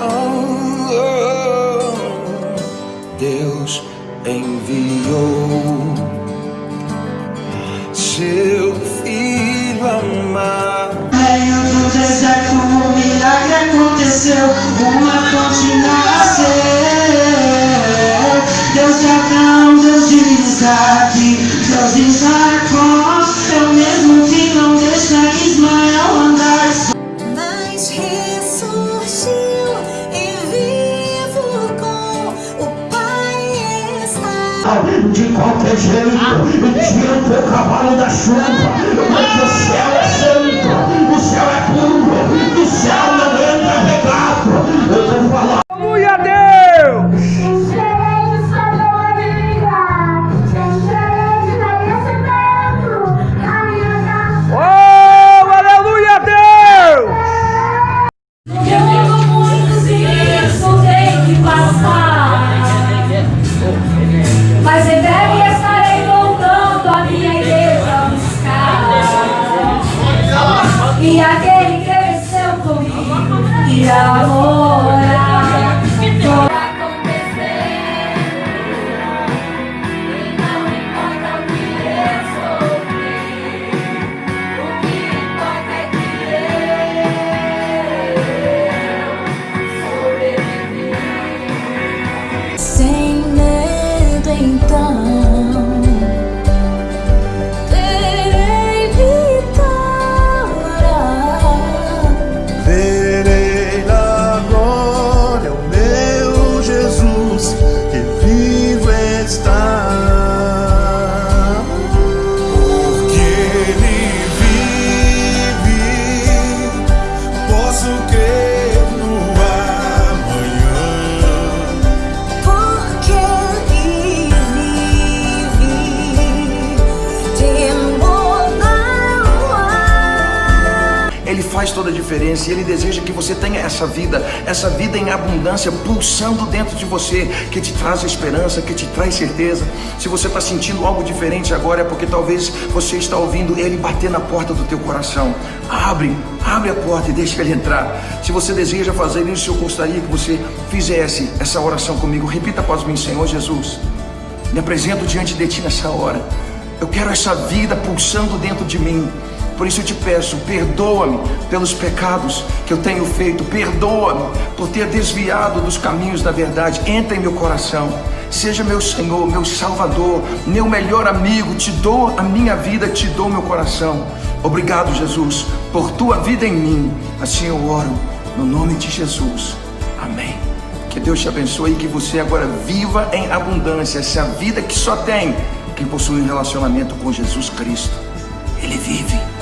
Oh, oh. Deus enviou seu filho amado. meio do deserto um milagre aconteceu Uma fonte nasceu Deus de Abraão, Deus de Isaac Deus de Jacó É o mesmo que não deixa Ismael de qualquer jeito, tira o teu cavalo da chuva, comigo faz toda a diferença e Ele deseja que você tenha essa vida, essa vida em abundância pulsando dentro de você, que te traz esperança, que te traz certeza. Se você está sentindo algo diferente agora, é porque talvez você está ouvindo Ele bater na porta do teu coração. Abre, abre a porta e deixa Ele entrar. Se você deseja fazer isso, eu gostaria que você fizesse essa oração comigo. Repita após mim, Senhor Jesus. Me apresento diante de Ti nessa hora. Eu quero essa vida pulsando dentro de mim. Por isso eu te peço, perdoa-me pelos pecados que eu tenho feito. Perdoa-me por ter desviado dos caminhos da verdade. Entra em meu coração. Seja meu Senhor, meu Salvador, meu melhor amigo. Te dou a minha vida, te dou meu coração. Obrigado, Jesus, por tua vida em mim. Assim eu oro, no nome de Jesus. Amém. Que Deus te abençoe e que você agora viva em abundância essa vida que só tem quem possui um relacionamento com Jesus Cristo. Ele vive.